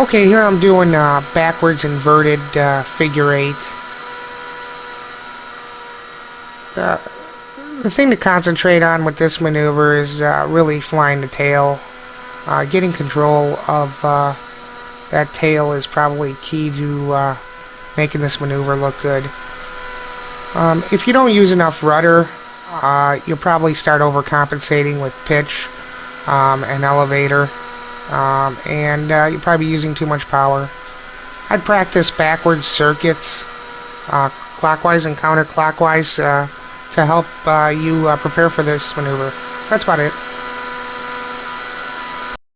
Okay, here I'm doing uh, backwards inverted uh, figure eight. Uh, the thing to concentrate on with this maneuver is uh, really flying the tail. Uh, getting control of uh, that tail is probably key to making this maneuver look good. Um, if you don't use enough rudder, you'll probably start overcompensating with pitch um, and elevator. Um, and uh, you're probably using too much power. I'd practice backwards circuits, uh, clockwise and counterclockwise, uh, to help uh, you uh, prepare for this maneuver. That's about it.